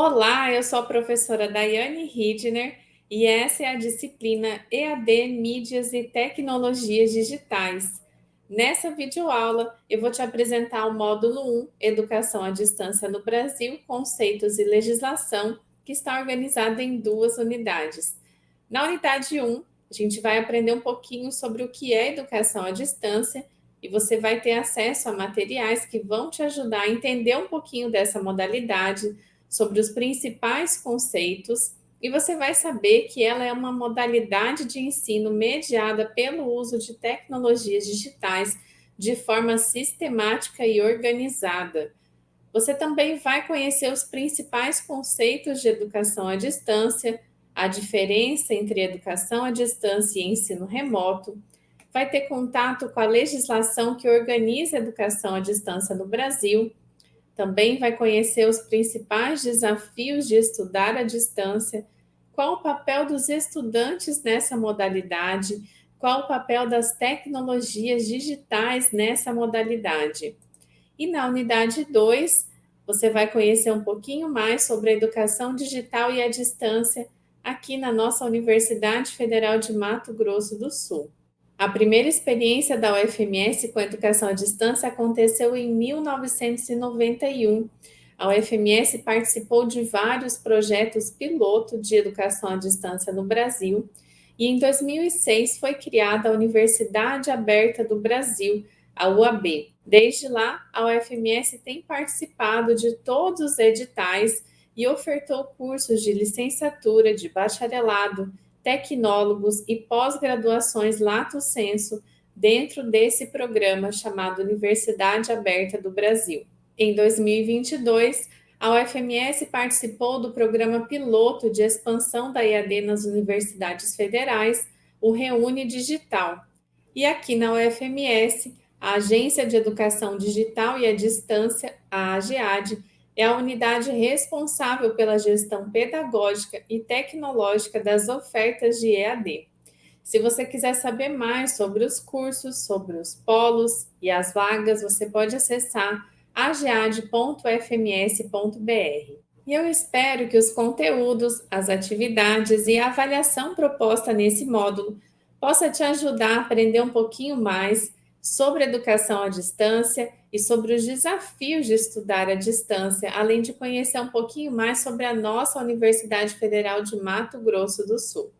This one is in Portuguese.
Olá, eu sou a professora Daiane Hidner e essa é a disciplina EAD Mídias e Tecnologias Digitais. Nessa videoaula, eu vou te apresentar o módulo 1, Educação à Distância no Brasil, Conceitos e Legislação, que está organizado em duas unidades. Na unidade 1, a gente vai aprender um pouquinho sobre o que é educação à distância e você vai ter acesso a materiais que vão te ajudar a entender um pouquinho dessa modalidade, sobre os principais conceitos e você vai saber que ela é uma modalidade de ensino mediada pelo uso de tecnologias digitais de forma sistemática e organizada. Você também vai conhecer os principais conceitos de educação à distância, a diferença entre educação à distância e ensino remoto, vai ter contato com a legislação que organiza a educação à distância no Brasil, também vai conhecer os principais desafios de estudar à distância, qual o papel dos estudantes nessa modalidade, qual o papel das tecnologias digitais nessa modalidade. E na unidade 2, você vai conhecer um pouquinho mais sobre a educação digital e a distância aqui na nossa Universidade Federal de Mato Grosso do Sul. A primeira experiência da UFMS com educação à distância aconteceu em 1991. A UFMS participou de vários projetos piloto de educação à distância no Brasil e em 2006 foi criada a Universidade Aberta do Brasil, a UAB. Desde lá, a UFMS tem participado de todos os editais e ofertou cursos de licenciatura, de bacharelado, tecnólogos e pós-graduações lato sensu dentro desse programa chamado Universidade Aberta do Brasil. Em 2022, a UFMS participou do programa piloto de expansão da EAD nas universidades federais, o Reúne Digital. E aqui na UFMS, a Agência de Educação Digital e à Distância, a AGEAD, é a unidade responsável pela gestão pedagógica e tecnológica das ofertas de EAD. Se você quiser saber mais sobre os cursos, sobre os polos e as vagas, você pode acessar agead.fms.br. E eu espero que os conteúdos, as atividades e a avaliação proposta nesse módulo possa te ajudar a aprender um pouquinho mais sobre educação à distância e sobre os desafios de estudar à distância, além de conhecer um pouquinho mais sobre a nossa Universidade Federal de Mato Grosso do Sul.